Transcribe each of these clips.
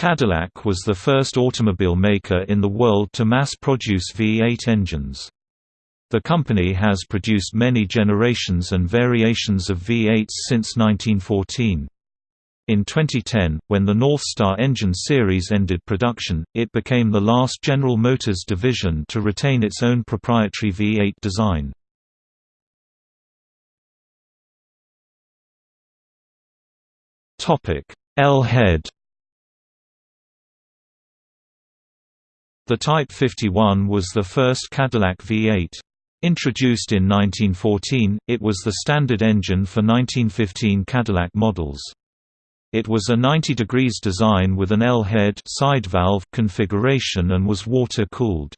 Cadillac was the first automobile maker in the world to mass-produce V8 engines. The company has produced many generations and variations of V8s since 1914. In 2010, when the Northstar engine series ended production, it became the last General Motors division to retain its own proprietary V8 design. L-head The Type 51 was the first Cadillac V8. Introduced in 1914, it was the standard engine for 1915 Cadillac models. It was a 90 degrees design with an L-head side valve configuration and was water-cooled.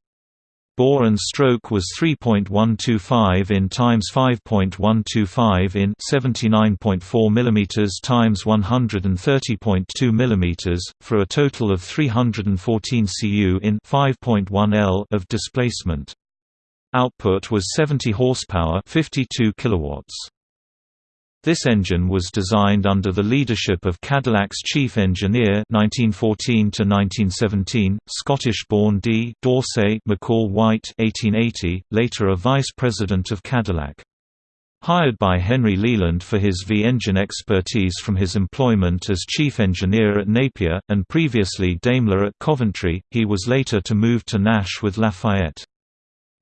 Bore and stroke was 3.125 in times 5.125 in 79.4 mm times 130.2 mm for a total of 314 cu in 5.1 L of displacement. Output was 70 horsepower, 52 kilowatts. This engine was designed under the leadership of Cadillac's chief engineer 1914 Scottish-born D. Dorsey McCall White 1880, later a vice president of Cadillac. Hired by Henry Leland for his V-engine expertise from his employment as chief engineer at Napier, and previously Daimler at Coventry, he was later to move to Nash with Lafayette.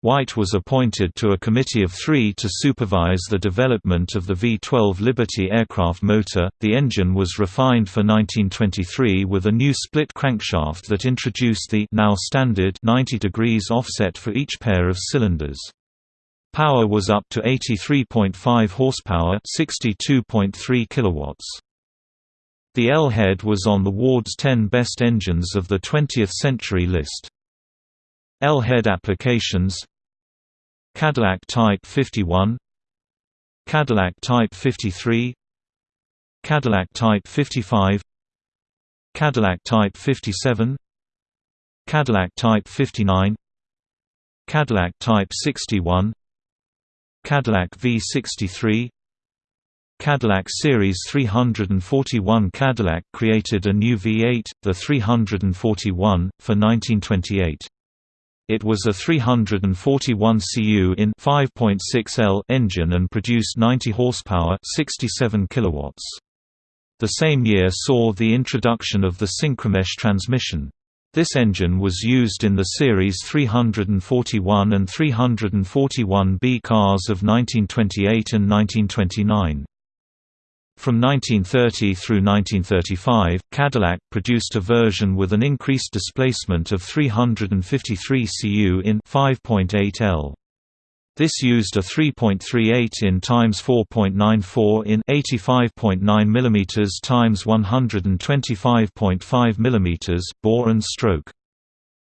White was appointed to a committee of three to supervise the development of the V-12 Liberty aircraft motor. The engine was refined for 1923 with a new split crankshaft that introduced the now standard 90 degrees offset for each pair of cylinders. Power was up to 83.5 horsepower, 62.3 kilowatts. The L-head was on the Ward's 10 best engines of the 20th century list. L-head applications Cadillac Type 51 Cadillac Type 53 Cadillac Type 55 Cadillac Type 57 Cadillac Type 59 Cadillac Type 61 Cadillac V63 Cadillac Series 341 Cadillac created a new V8, the 341, for 1928. It was a 341 cu in 5.6 L engine and produced 90 horsepower, 67 kilowatts. The same year saw the introduction of the synchromesh transmission. This engine was used in the Series 341 and 341B cars of 1928 and 1929. From 1930 through 1935, Cadillac produced a version with an increased displacement of 353 cu in 5.8 L. This used a 3.38 in times 4.94 in 85.9 mm times 125.5 mm bore and stroke.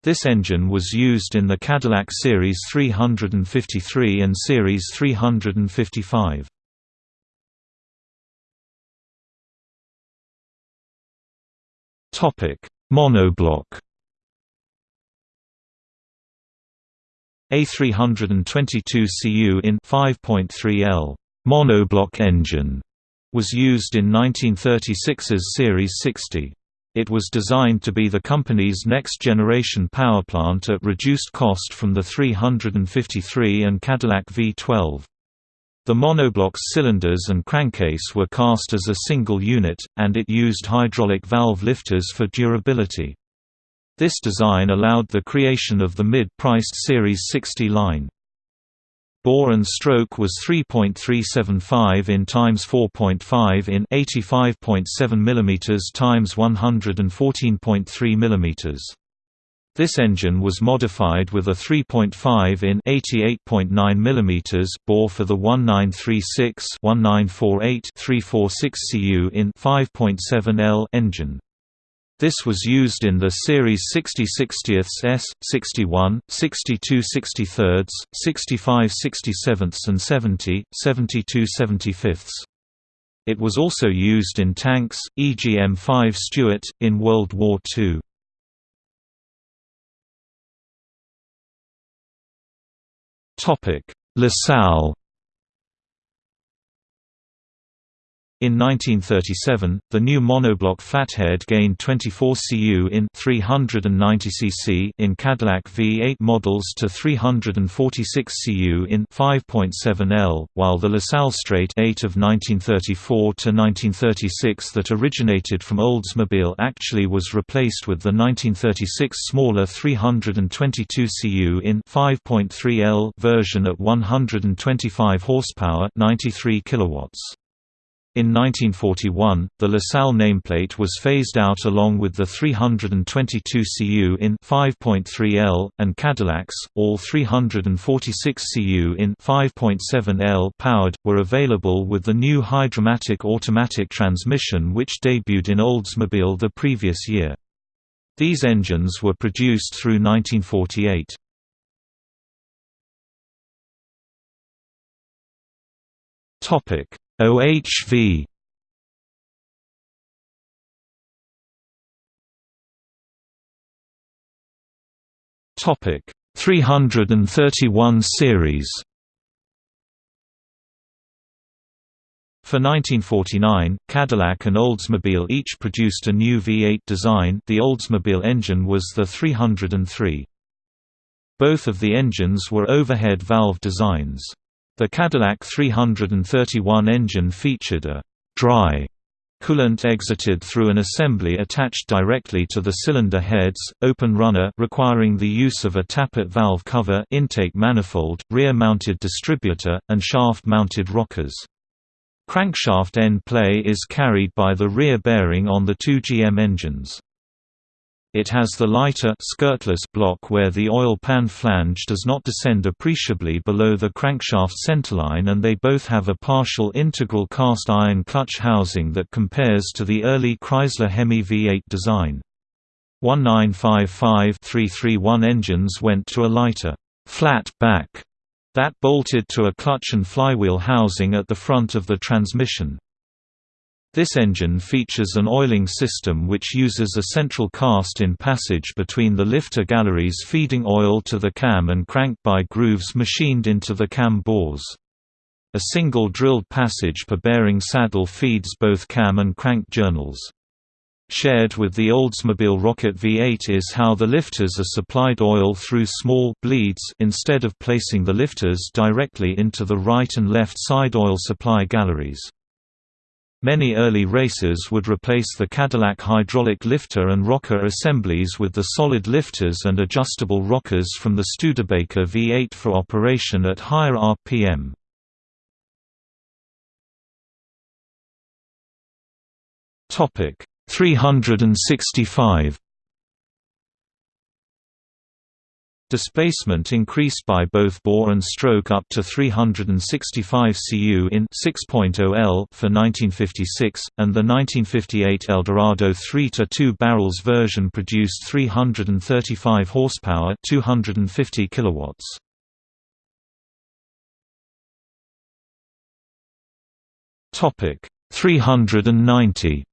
This engine was used in the Cadillac Series 353 and Series 355. Topic: Monoblock. A322 Cu in 5.3 L monoblock engine was used in 1936's Series 60. It was designed to be the company's next-generation powerplant at reduced cost from the 353 and Cadillac V12. The monoblock's cylinders and crankcase were cast as a single unit, and it used hydraulic valve lifters for durability. This design allowed the creation of the mid-priced Series 60 line. Bore and stroke was 3.375 in times 4.5 in 85.7 mm times 114.3 mm. This engine was modified with a 3.5 in 88.9 mm bore for the 1936-1948-346 cu in 5.7 L engine. This was used in the Series 60 60ths S, 61, 62 63, 65 67 and 70, 72 75 It was also used in tanks, e.g. M5 Stuart, in World War II. Topic: LaSalle In 1937, the new monoblock flathead gained 24 cu in 390 cc in Cadillac V8 models to 346 cu in 5.7 L, while the LaSalle Straight 8 of 1934 to 1936 that originated from Oldsmobile actually was replaced with the 1936 smaller 322 cu in 5.3 L version at 125 horsepower, 93 kilowatts. In 1941, the LaSalle nameplate was phased out along with the 322 cu in 5.3 L, and Cadillacs, all 346 cu in 5.7 L powered, were available with the new Hydra-Matic automatic transmission which debuted in Oldsmobile the previous year. These engines were produced through 1948. Topic OHV Topic 331 series For 1949, Cadillac and Oldsmobile each produced a new V8 design the Oldsmobile engine was the 303. Both of the engines were overhead valve designs. The Cadillac 331 engine featured a «dry» coolant exited through an assembly attached directly to the cylinder heads, open runner requiring the use of a tappet valve cover intake manifold, rear-mounted distributor, and shaft-mounted rockers. Crankshaft end play is carried by the rear bearing on the two GM engines. It has the lighter skirtless block where the oil pan flange does not descend appreciably below the crankshaft centerline and they both have a partial integral cast iron clutch housing that compares to the early Chrysler Hemi V8 design. 1955-331 engines went to a lighter, flat back that bolted to a clutch and flywheel housing at the front of the transmission. This engine features an oiling system which uses a central cast-in passage between the lifter galleries feeding oil to the cam and crank by grooves machined into the cam bores. A single drilled passage per bearing saddle feeds both cam and crank journals. Shared with the Oldsmobile Rocket V8 is how the lifters are supplied oil through small bleeds instead of placing the lifters directly into the right and left side oil supply galleries. Many early racers would replace the Cadillac hydraulic lifter and rocker assemblies with the solid lifters and adjustable rockers from the Studebaker V8 for operation at higher RPM. Topic 365 Displacement increased by both bore and stroke up to 365 cu in 6.0 L for 1956, and the 1958 Eldorado 3-2 barrels version produced 335 horsepower 250 kilowatts. Topic 390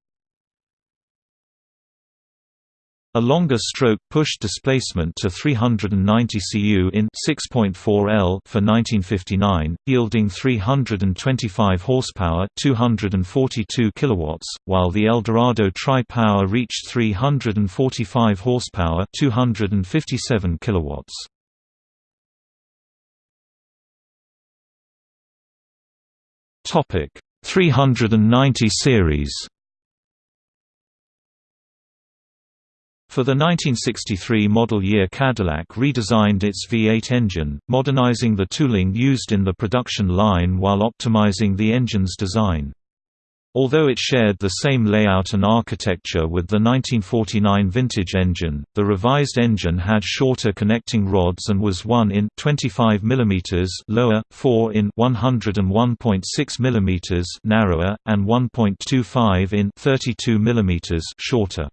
A longer stroke pushed displacement to 390 cu in 6.4 L for 1959, yielding 325 horsepower, 242 kilowatts, while the Eldorado Tri-Power reached 345 horsepower, 257 kilowatts. Topic 390 series For the 1963 model year Cadillac redesigned its V8 engine, modernizing the tooling used in the production line while optimizing the engine's design. Although it shared the same layout and architecture with the 1949 vintage engine, the revised engine had shorter connecting rods and was 1 in 25 mm lower, 4 in 101.6 mm narrower, and 1.25 in 32 mm shorter.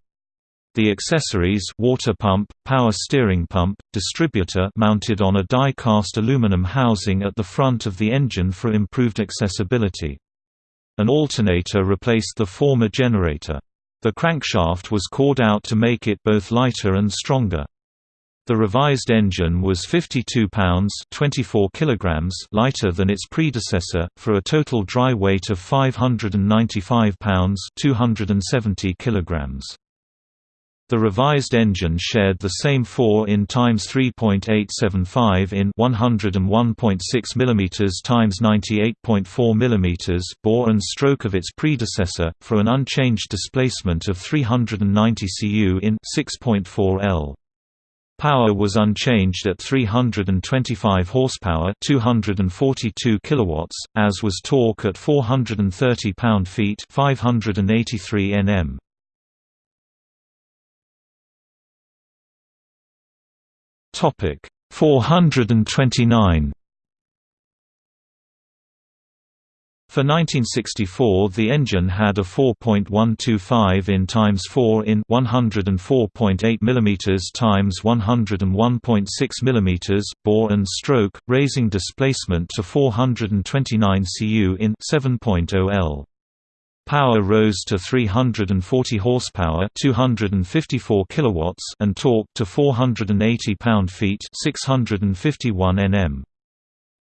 The accessories water pump, power steering pump, distributor mounted on a die-cast aluminum housing at the front of the engine for improved accessibility. An alternator replaced the former generator. The crankshaft was cored out to make it both lighter and stronger. The revised engine was 52 pounds 24 kilograms lighter than its predecessor, for a total dry weight of 595 pounds 270 kilograms. The revised engine shared the same 4 in times 3.875 in 101.6 mm times 98.4 mm bore and stroke of its predecessor, for an unchanged displacement of 390 cu in 6.4 L. Power was unchanged at 325 horsepower, 242 kilowatts, as was torque at 430 pound-feet, 583 Nm. Topic 429 For 1964 the engine had a 4.125 in times 4 in 104.8 mm times 101.6 mm bore and stroke, raising displacement to 429 cu in 7.0 L. Power rose to 340 horsepower, 254 kilowatts, and torque to 480 pound-feet, 651 Nm.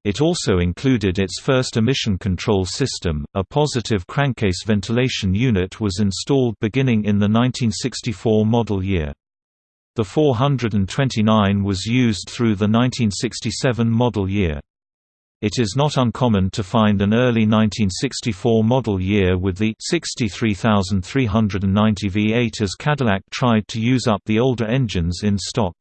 It also included its first emission control system. A positive crankcase ventilation unit was installed beginning in the 1964 model year. The 429 was used through the 1967 model year. It is not uncommon to find an early 1964 model year with the 63390 V8 as Cadillac tried to use up the older engines in stock.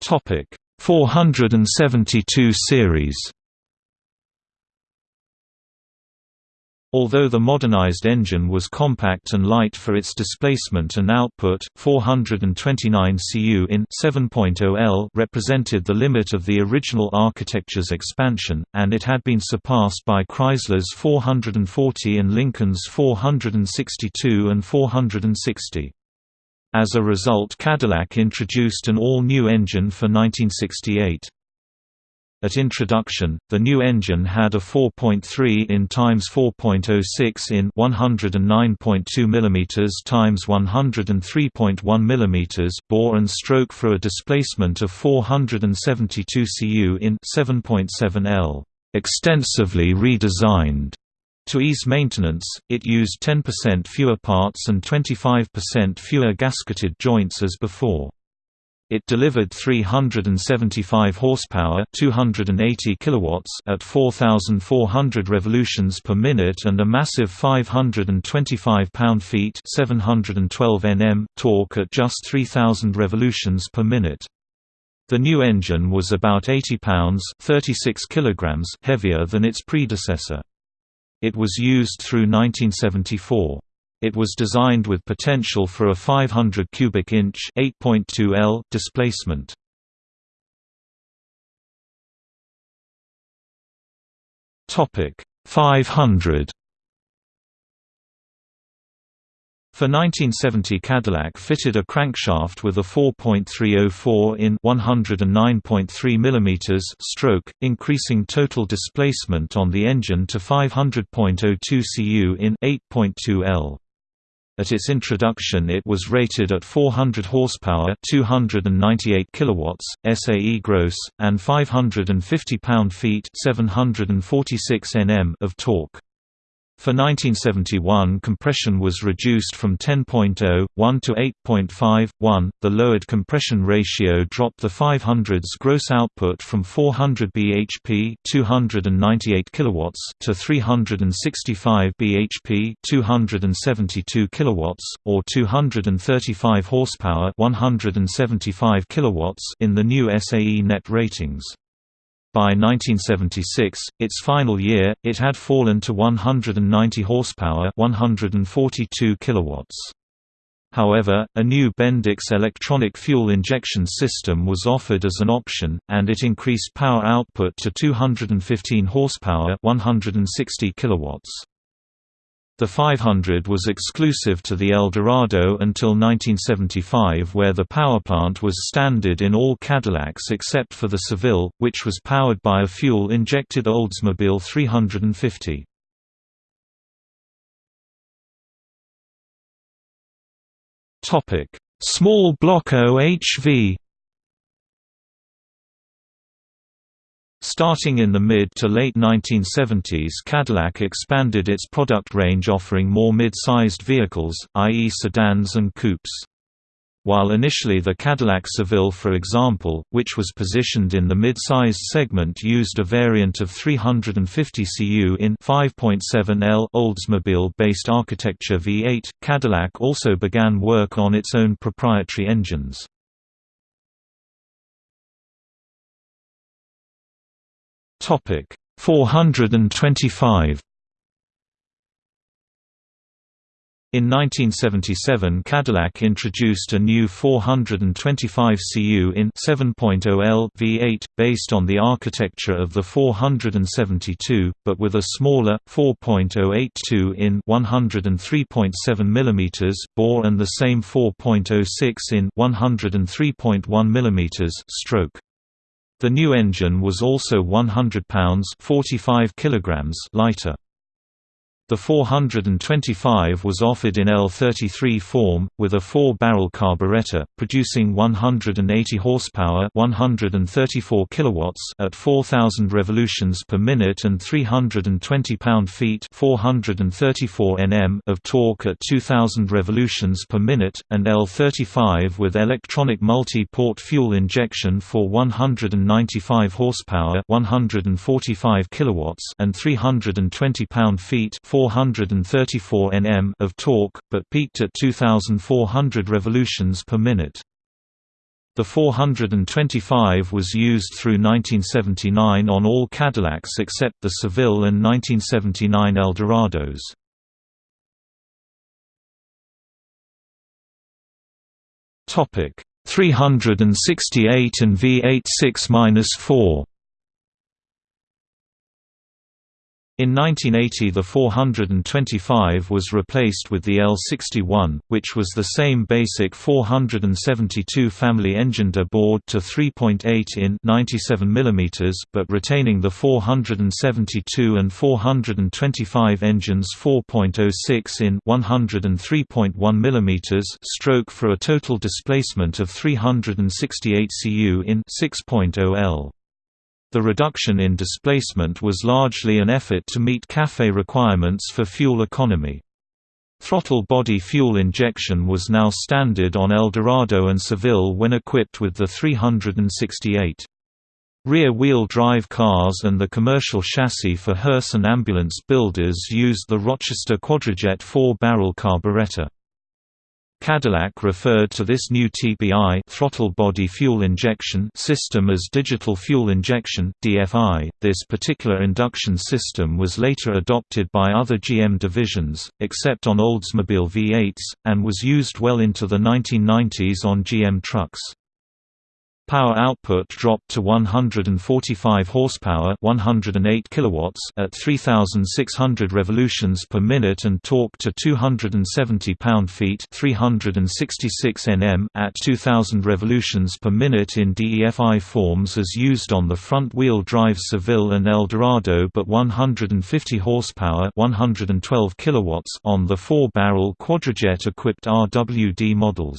Topic 472 series Although the modernized engine was compact and light for its displacement and output, 429 cu in 7.0 L represented the limit of the original architecture's expansion, and it had been surpassed by Chrysler's 440 and Lincoln's 462 and 460. As a result Cadillac introduced an all-new engine for 1968. At introduction, the new engine had a 4.3 in times 4.06 in 109.2 mm times 103.1 mm bore and stroke for a displacement of 472 cu in 7.7 L, extensively redesigned to ease maintenance, it used 10% fewer parts and 25% fewer gasketed joints as before. It delivered 375 horsepower, 280 kilowatts at 4400 revolutions per minute and a massive 525 pound-feet, 712 Nm torque at just 3000 revolutions per minute. The new engine was about 80 pounds, 36 kilograms heavier than its predecessor. It was used through 1974. It was designed with potential for a 500 cubic inch (8.2 L) displacement. Topic 500 For 1970 Cadillac fitted a crankshaft with a 4.304 in 109.3 mm stroke, increasing total displacement on the engine to 500.02 cu in 8.2 L. At its introduction it was rated at 400 horsepower 298 kilowatts, SAE gross, and 550 pound-feet 746 Nm of torque. For 1971 compression was reduced from 10.0, to 8.5, The lowered compression ratio dropped the 500's gross output from 400 bhp 298 kilowatts to 365 bhp 272 kilowatts, or 235 horsepower 175 kilowatts in the new SAE net ratings. By 1976, its final year, it had fallen to 190 horsepower, 142 kilowatts. However, a new Bendix electronic fuel injection system was offered as an option, and it increased power output to 215 horsepower, 160 kilowatts. The 500 was exclusive to the Eldorado until 1975 where the powerplant was standard in all Cadillacs except for the Seville, which was powered by a fuel-injected Oldsmobile 350. Small block OHV Starting in the mid to late 1970s Cadillac expanded its product range offering more mid-sized vehicles, i.e. sedans and coupes. While initially the Cadillac Seville for example, which was positioned in the mid-sized segment used a variant of 350 cu in 5.7 L Oldsmobile-based architecture V8, Cadillac also began work on its own proprietary engines. Topic 425 In 1977 Cadillac introduced a new 425 cu in 7.0 L V8, based on the architecture of the 472, but with a smaller, 4.082 in 103.7 mm bore and the same 4.06 in 103.1 mm stroke. The new engine was also 100 pounds 45 kilograms lighter. The 425 was offered in L33 form, with a four-barrel carburetor, producing 180 horsepower 134 kilowatts at 4,000 revolutions per minute and 320 pound-feet 434 Nm of torque at 2,000 revolutions per minute, and L35 with electronic multi-port fuel injection for 195 horsepower 145 kilowatts and 320 pound-feet 434 Nm of torque, but peaked at 2,400 revolutions per minute. The 425 was used through 1979 on all Cadillacs except the Seville and 1979 Eldorados. Topic 368 and V8 In 1980 the 425 was replaced with the L61, which was the same basic 472 family engine bored to 3.8 in 97 mm, but retaining the 472 and 425 engines 4.06 in 103.1 mm stroke for a total displacement of 368 cu in 6.0 L. The reduction in displacement was largely an effort to meet CAFE requirements for fuel economy. Throttle body fuel injection was now standard on Eldorado and Seville when equipped with the 368. Rear-wheel drive cars and the commercial chassis for hearse and ambulance builders used the Rochester Quadrajet four-barrel carburetor. Cadillac referred to this new TBI throttle body fuel injection system as digital fuel injection DFI. This particular induction system was later adopted by other GM divisions, except on Oldsmobile V8s, and was used well into the 1990s on GM trucks. Power output dropped to 145 horsepower, 108 kilowatts at 3600 revolutions per minute and torque to 270 pound-feet, 366 Nm at 2000 revolutions per minute in DFI forms as used on the front-wheel drive Seville and Eldorado, but 150 horsepower, 112 kilowatts on the four-barrel Quadrajet equipped RWD models.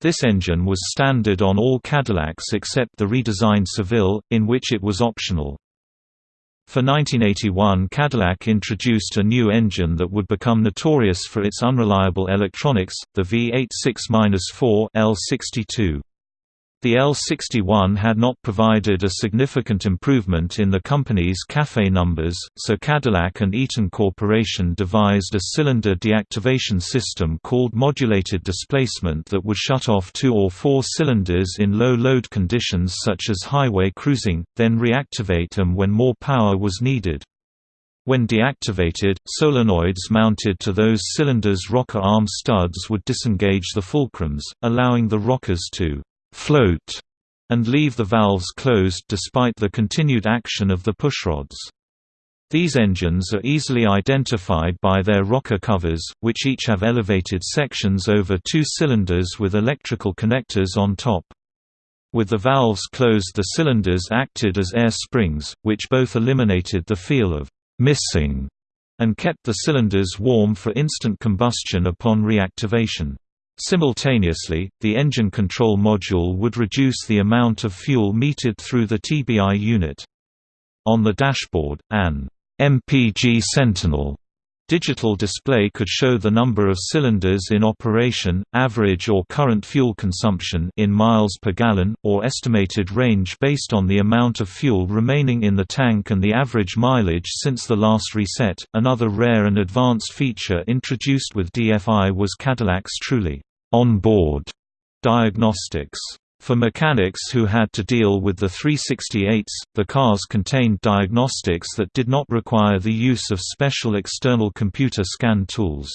This engine was standard on all Cadillacs except the redesigned Seville, in which it was optional. For 1981 Cadillac introduced a new engine that would become notorious for its unreliable electronics, the V8 6-4 L62. The L61 had not provided a significant improvement in the company's CAFE numbers, so Cadillac and Eaton Corporation devised a cylinder deactivation system called modulated displacement that would shut off two or four cylinders in low load conditions such as highway cruising, then reactivate them when more power was needed. When deactivated, solenoids mounted to those cylinders' rocker arm studs would disengage the fulcrums, allowing the rockers to float, and leave the valves closed despite the continued action of the pushrods. These engines are easily identified by their rocker covers, which each have elevated sections over two cylinders with electrical connectors on top. With the valves closed the cylinders acted as air springs, which both eliminated the feel of «missing» and kept the cylinders warm for instant combustion upon reactivation. Simultaneously, the engine control module would reduce the amount of fuel metered through the TBI unit. On the dashboard, an MPG Sentinel Digital display could show the number of cylinders in operation, average or current fuel consumption in miles per gallon, or estimated range based on the amount of fuel remaining in the tank and the average mileage since the last reset. Another rare and advanced feature introduced with DFI was Cadillac's truly on-board diagnostics. For mechanics who had to deal with the 368s, the cars contained diagnostics that did not require the use of special external computer scan tools.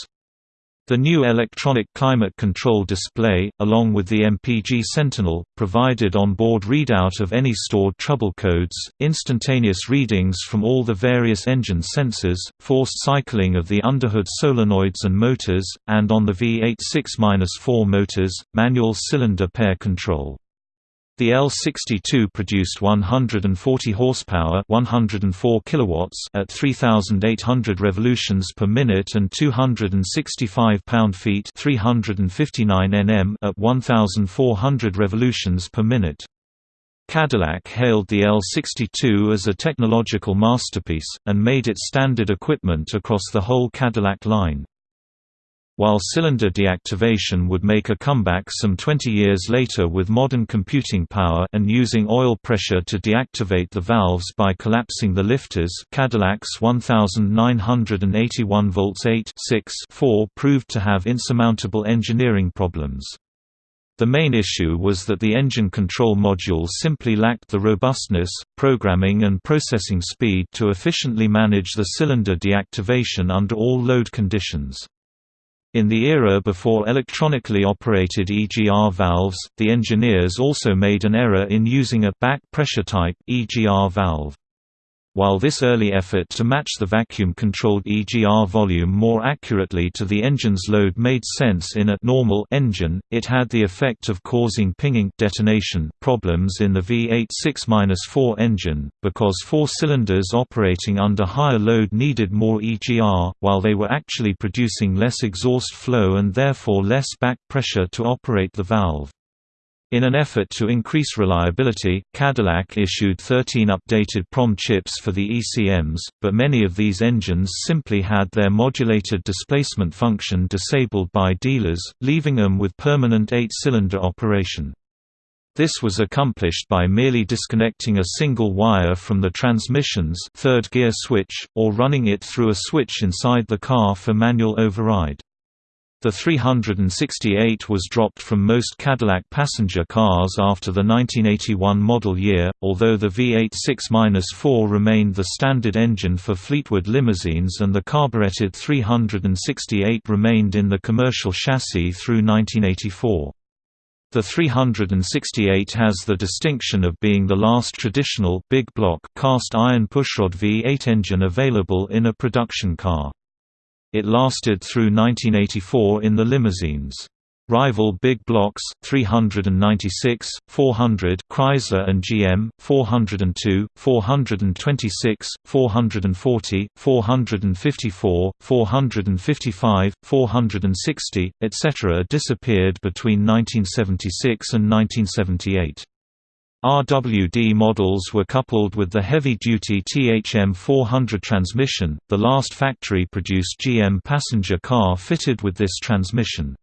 The new electronic climate control display, along with the MPG Sentinel, provided on-board readout of any stored trouble codes, instantaneous readings from all the various engine sensors, forced cycling of the underhood solenoids and motors, and on the V8 6-4 motors, manual cylinder pair control. The L62 produced 140 horsepower, 104 kilowatts at 3800 revolutions per minute and 265 pound-feet, 359 Nm at 1400 revolutions per minute. Cadillac hailed the L62 as a technological masterpiece, and made it standard equipment across the whole Cadillac line. While cylinder deactivation would make a comeback some 20 years later with modern computing power and using oil pressure to deactivate the valves by collapsing the lifters Cadillac's 1981 volts 8 4 proved to have insurmountable engineering problems. The main issue was that the engine control module simply lacked the robustness, programming and processing speed to efficiently manage the cylinder deactivation under all load conditions. In the era before electronically operated EGR valves, the engineers also made an error in using a back pressure type EGR valve. While this early effort to match the vacuum-controlled EGR volume more accurately to the engine's load made sense in a normal engine, it had the effect of causing pinging detonation problems in the V8 6-4 engine, because four cylinders operating under higher load needed more EGR, while they were actually producing less exhaust flow and therefore less back pressure to operate the valve. In an effort to increase reliability, Cadillac issued 13 updated PROM chips for the ECMs, but many of these engines simply had their modulated displacement function disabled by dealers, leaving them with permanent eight-cylinder operation. This was accomplished by merely disconnecting a single wire from the transmission's third gear switch, or running it through a switch inside the car for manual override. The 368 was dropped from most Cadillac passenger cars after the 1981 model year, although the V8 6-4 remained the standard engine for Fleetwood limousines and the carburetted 368 remained in the commercial chassis through 1984. The 368 has the distinction of being the last traditional big block cast iron pushrod V8 engine available in a production car. It lasted through 1984 in the limousines. Rival big blocks 396, 400 Chrysler and GM, 402, 426, 440, 454, 455, 460, etc. disappeared between 1976 and 1978. RWD models were coupled with the heavy-duty THM 400 transmission, the last factory-produced GM passenger car fitted with this transmission.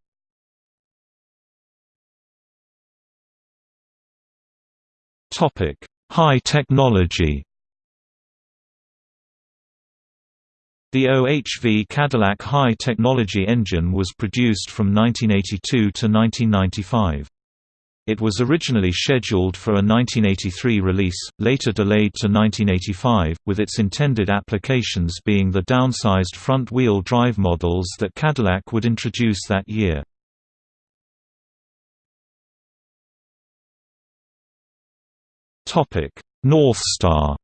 High technology The OHV Cadillac High Technology engine was produced from 1982 to 1995. It was originally scheduled for a 1983 release, later delayed to 1985, with its intended applications being the downsized front-wheel drive models that Cadillac would introduce that year. Northstar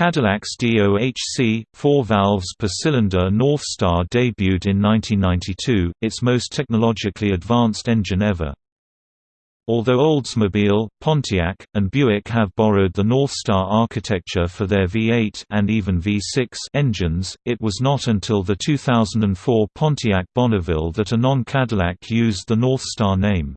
Cadillac's DOHC, four valves per cylinder Northstar debuted in 1992, its most technologically advanced engine ever. Although Oldsmobile, Pontiac, and Buick have borrowed the Northstar architecture for their V8 and even V6 engines, it was not until the 2004 Pontiac Bonneville that a non-Cadillac used the Northstar name.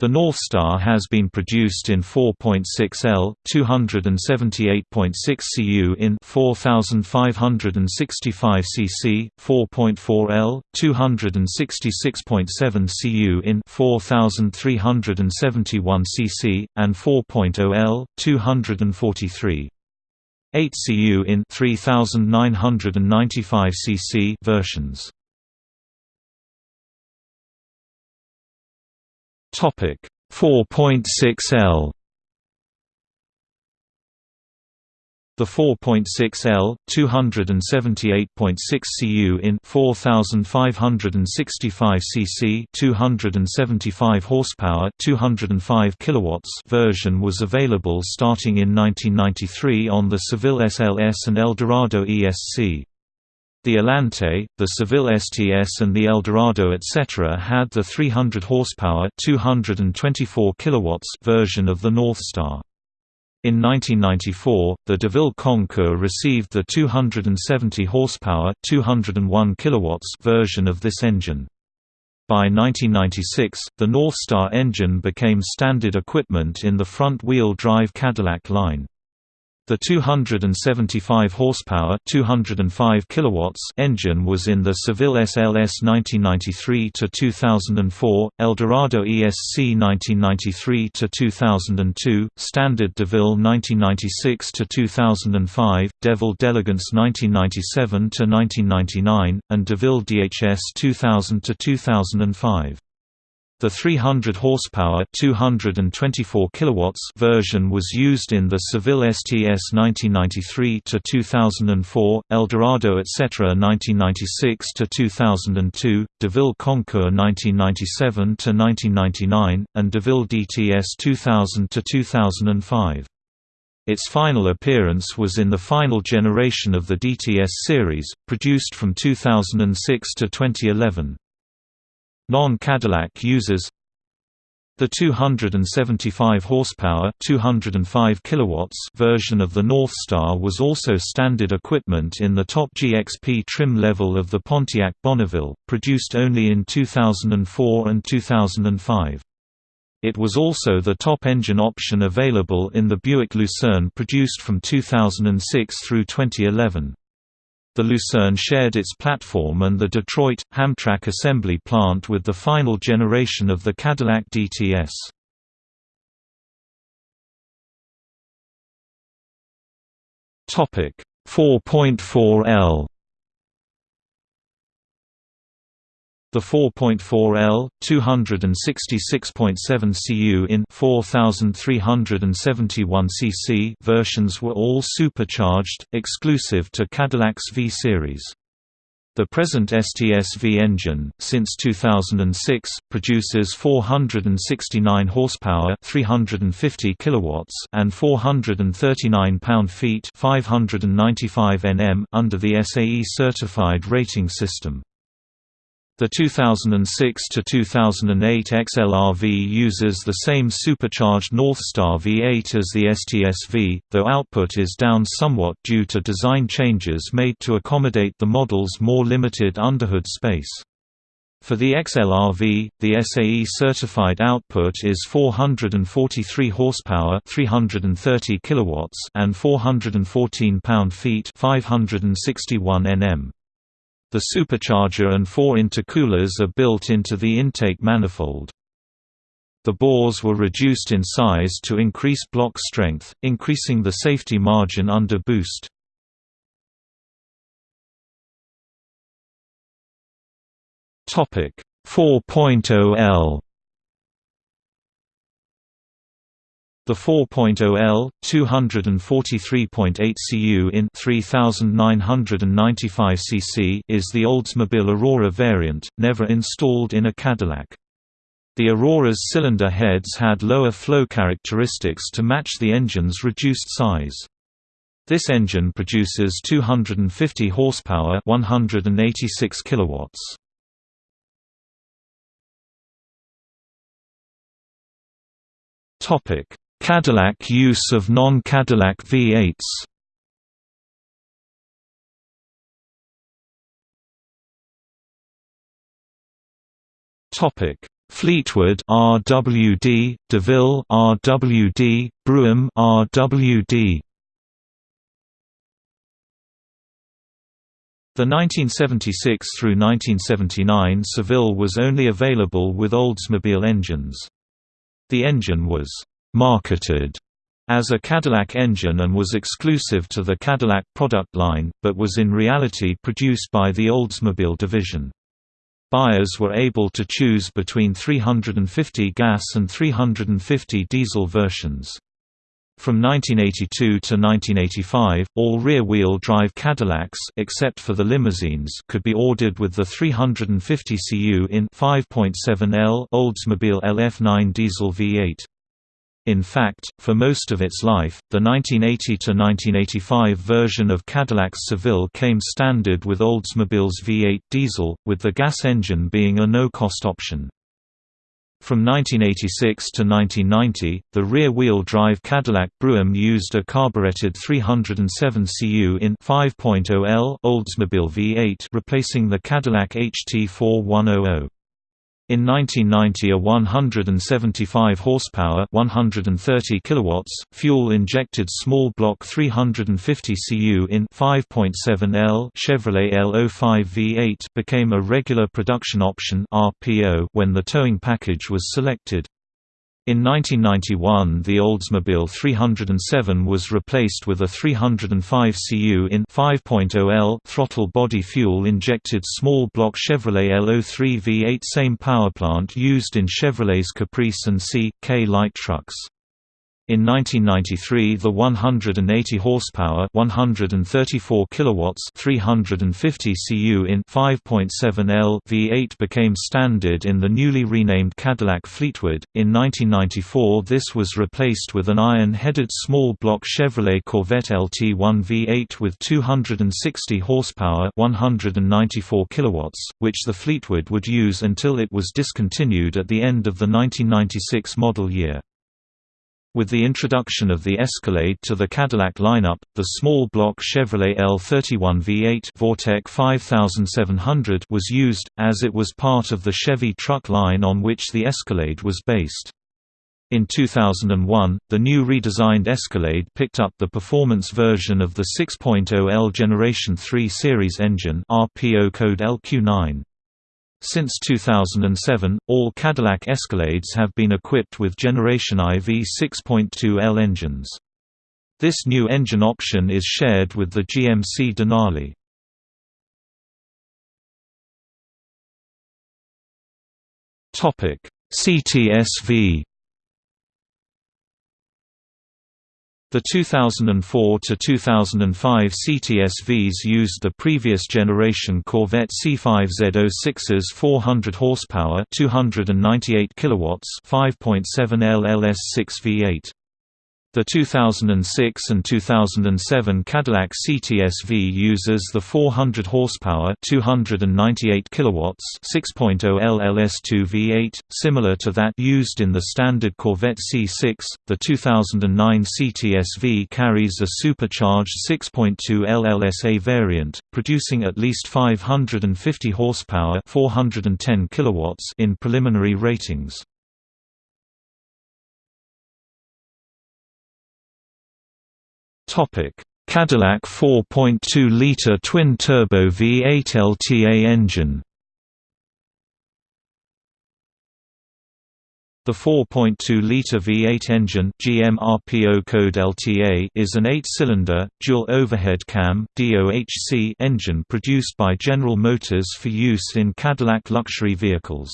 The Northstar has been produced in 4.6L, 278.6 cu in 4565 cc, 4.4L, 266.7 cu in 4371 cc, and 4.0L, 243. 8 cu in 3995 cc versions. Topic 4.6L The 4.6L, 278.6 cu in 4565 cc, 275 horsepower, 205 kilowatts version was available starting in 1993 on the Seville SLS and Eldorado ESC. The Alante, the Seville STS and the Eldorado etc. had the 300 horsepower 224 kilowatts version of the Northstar. In 1994, the DeVille Concours received the 270 horsepower 201 kilowatts version of this engine. By 1996, the Northstar engine became standard equipment in the front-wheel drive Cadillac line. The 275 horsepower, 205 kilowatts engine was in the Seville SLS 1993 to 2004, Eldorado ESC 1993 to 2002, Standard DeVille 1996 to 2005, DeVille d'Elegance 1997 to 1999, and DeVille DHS 2000 to 2005. The 300 horsepower 224 kilowatts version was used in the Seville STS 1993 to 2004, Eldorado etc. 1996 to 2002, DeVille Concours 1997 to 1999, and DeVille DTS 2000 to 2005. Its final appearance was in the final generation of the DTS series, produced from 2006 to 2011. Non-Cadillac users the 275 horsepower 205 kilowatts version of the Northstar was also standard equipment in the top GXP trim level of the Pontiac Bonneville, produced only in 2004 and 2005. It was also the top engine option available in the Buick Lucerne produced from 2006 through 2011. The Lucerne shared its platform and the Detroit, Hamtramck assembly plant with the final generation of the Cadillac DTS. Topic 4.4L The 4.4L, 266.7 cu in 4371 cc versions were all supercharged, exclusive to Cadillac's V series. The present STS-V engine, since 2006, produces 469 horsepower, 350 kilowatts, and 439 pound-feet, 595 Nm under the SAE certified rating system. The 2006 to 2008 XLR-V uses the same supercharged Northstar V8 as the STS-V, though output is down somewhat due to design changes made to accommodate the model's more limited underhood space. For the XLR-V, the SAE certified output is 443 horsepower, 330 kilowatts, and 414 pound-feet, 561 Nm. The supercharger and four intercoolers are built into the intake manifold. The bores were reduced in size to increase block strength, increasing the safety margin under boost. Topic 4.0L The 4.0L, 243.8 cu in 3995 cc is the Oldsmobile Aurora variant, never installed in a Cadillac. The Aurora's cylinder heads had lower flow characteristics to match the engine's reduced size. This engine produces 250 horsepower, 186 kilowatts. Cadillac use of non-Cadillac V8s Topic: Fleetwood RWD, DeVille RWD, Brougham RWD. The 1976 through 1979 Seville was only available with Oldsmobile engines. The engine was marketed as a Cadillac engine and was exclusive to the Cadillac product line, but was in reality produced by the Oldsmobile division. Buyers were able to choose between 350 gas and 350 diesel versions. From 1982 to 1985, all rear-wheel drive Cadillacs except for the limousines could be ordered with the 350 cu in 5.7L Oldsmobile LF9 diesel V8. In fact, for most of its life, the 1980–1985 version of Cadillac's Seville came standard with Oldsmobile's V8 diesel, with the gas engine being a no-cost option. From 1986 to 1990, the rear-wheel drive Cadillac Brougham used a carbureted 307 cu in 5.0L Oldsmobile V8 replacing the Cadillac HT4100. In 1990 a 175 horsepower 130 kilowatts fuel-injected small block 350 cu in 5.7L Chevrolet L05 V8 became a regular production option RPO when the towing package was selected. In 1991 the Oldsmobile 307 was replaced with a 305 cu in 5.0L throttle body fuel-injected small block Chevrolet L03 V8 same powerplant used in Chevrolet's Caprice and C.K light trucks. In 1993 the 180 horsepower 134 kilowatts 350 cu in 5.7L V8 became standard in the newly renamed Cadillac Fleetwood. In 1994 this was replaced with an iron-headed small block Chevrolet Corvette LT1 V8 with 260 horsepower 194 kilowatts, which the Fleetwood would use until it was discontinued at the end of the 1996 model year. With the introduction of the Escalade to the Cadillac lineup, the small-block Chevrolet L31 V8 Vortec 5700 was used, as it was part of the Chevy truck line on which the Escalade was based. In 2001, the new redesigned Escalade picked up the performance version of the 6.0L Generation 3 series engine RPO code LQ9. Since 2007, all Cadillac Escalades have been equipped with Generation IV 6.2L engines. This new engine option is shared with the GMC Denali. CTS-V The 2004–2005 CTS-Vs used the previous generation Corvette C5Z06's 400 horsepower 298 kilowatts 5.7 LLS6 V8. The 2006 and 2007 Cadillac CTS-V uses the 400 horsepower 298 kilowatts 6.0 LLS2 V8, similar to that used in the standard Corvette C6. The 2009 CTS-V carries a supercharged 6.2 LLSA variant, producing at least 550 horsepower 410 kilowatts in preliminary ratings. Cadillac 4.2-liter twin-turbo V8 LTA engine The 4.2-liter V8 engine GM RPO code LTA is an 8-cylinder, dual overhead cam DOHC engine produced by General Motors for use in Cadillac luxury vehicles.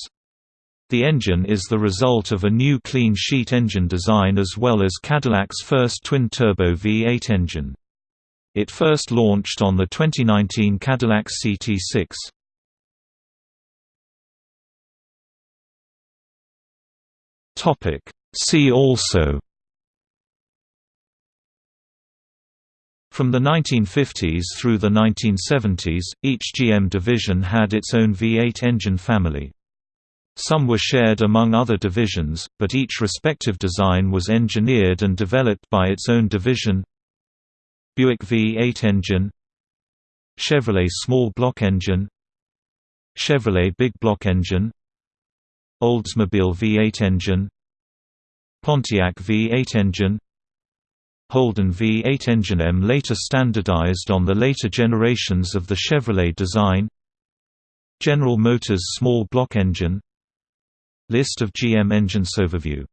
The engine is the result of a new clean sheet engine design as well as Cadillac's first twin-turbo V8 engine. It first launched on the 2019 Cadillac CT6. See also From the 1950s through the 1970s, each GM division had its own V8 engine family. Some were shared among other divisions, but each respective design was engineered and developed by its own division. Buick V8 engine Chevrolet small block engine Chevrolet big block engine Oldsmobile V8 engine Pontiac V8 engine Holden V8 engine M later standardized on the later generations of the Chevrolet design General Motors small block engine List of GM engines overview